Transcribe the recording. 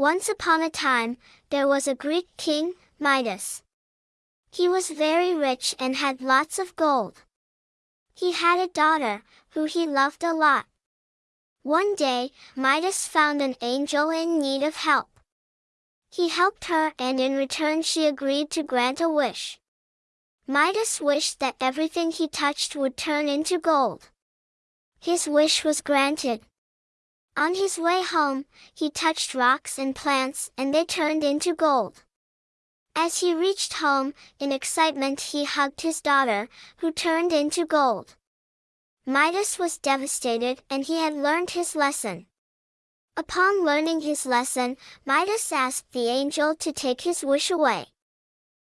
Once upon a time, there was a Greek king, Midas. He was very rich and had lots of gold. He had a daughter, who he loved a lot. One day, Midas found an angel in need of help. He helped her and in return she agreed to grant a wish. Midas wished that everything he touched would turn into gold. His wish was granted. On his way home, he touched rocks and plants and they turned into gold. As he reached home, in excitement he hugged his daughter, who turned into gold. Midas was devastated and he had learned his lesson. Upon learning his lesson, Midas asked the angel to take his wish away.